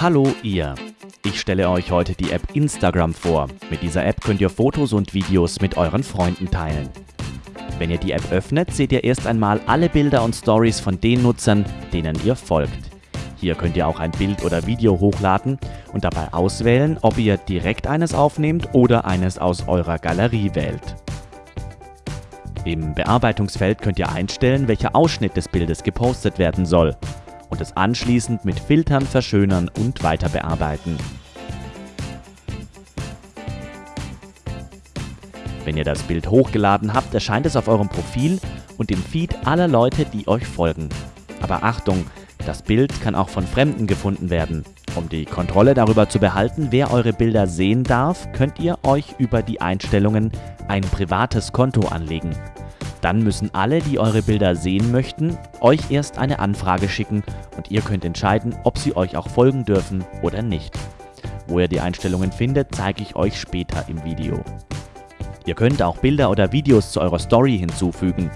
Hallo ihr! Ich stelle euch heute die App Instagram vor. Mit dieser App könnt ihr Fotos und Videos mit euren Freunden teilen. Wenn ihr die App öffnet, seht ihr erst einmal alle Bilder und Stories von den Nutzern, denen ihr folgt. Hier könnt ihr auch ein Bild oder Video hochladen und dabei auswählen, ob ihr direkt eines aufnehmt oder eines aus eurer Galerie wählt. Im Bearbeitungsfeld könnt ihr einstellen, welcher Ausschnitt des Bildes gepostet werden soll und es anschließend mit Filtern verschönern und weiter bearbeiten. Wenn ihr das Bild hochgeladen habt, erscheint es auf eurem Profil und im Feed aller Leute, die euch folgen. Aber Achtung, das Bild kann auch von Fremden gefunden werden. Um die Kontrolle darüber zu behalten, wer eure Bilder sehen darf, könnt ihr euch über die Einstellungen ein privates Konto anlegen. Dann müssen alle, die eure Bilder sehen möchten, euch erst eine Anfrage schicken und ihr könnt entscheiden, ob sie euch auch folgen dürfen oder nicht. Wo ihr die Einstellungen findet, zeige ich euch später im Video. Ihr könnt auch Bilder oder Videos zu eurer Story hinzufügen.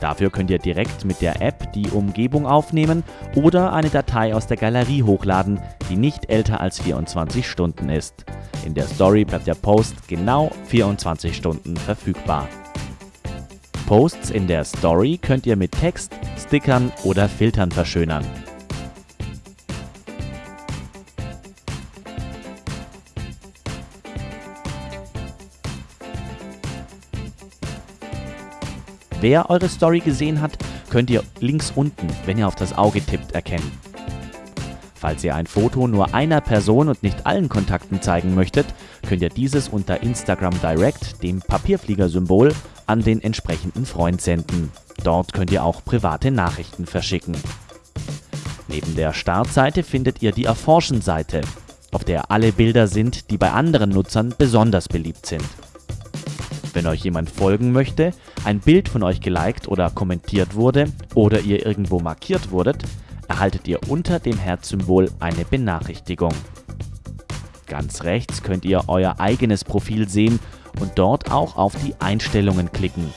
Dafür könnt ihr direkt mit der App die Umgebung aufnehmen oder eine Datei aus der Galerie hochladen, die nicht älter als 24 Stunden ist. In der Story bleibt der Post genau 24 Stunden verfügbar. Posts in der Story könnt ihr mit Text, Stickern oder Filtern verschönern. Wer eure Story gesehen hat, könnt ihr links unten, wenn ihr auf das Auge tippt, erkennen. Falls ihr ein Foto nur einer Person und nicht allen Kontakten zeigen möchtet, könnt ihr dieses unter Instagram Direct, dem Papierflieger-Symbol, an den entsprechenden Freund senden. Dort könnt ihr auch private Nachrichten verschicken. Neben der Startseite findet ihr die Erforschen-Seite, auf der alle Bilder sind, die bei anderen Nutzern besonders beliebt sind. Wenn euch jemand folgen möchte, ein Bild von euch geliked oder kommentiert wurde oder ihr irgendwo markiert wurdet, erhaltet ihr unter dem Herzsymbol eine Benachrichtigung. Ganz rechts könnt ihr euer eigenes Profil sehen und dort auch auf die Einstellungen klicken.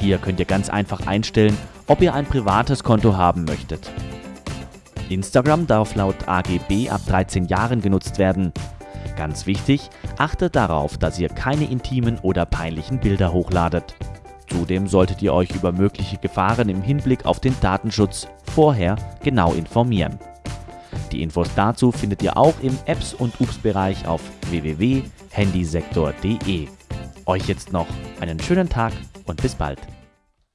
Hier könnt ihr ganz einfach einstellen, ob ihr ein privates Konto haben möchtet. Instagram darf laut AGB ab 13 Jahren genutzt werden. Ganz wichtig, achtet darauf, dass ihr keine intimen oder peinlichen Bilder hochladet. Zudem solltet ihr euch über mögliche Gefahren im Hinblick auf den Datenschutz vorher genau informieren. Die Infos dazu findet ihr auch im Apps- und Ups-Bereich auf www.handysektor.de. Euch jetzt noch einen schönen Tag und bis bald.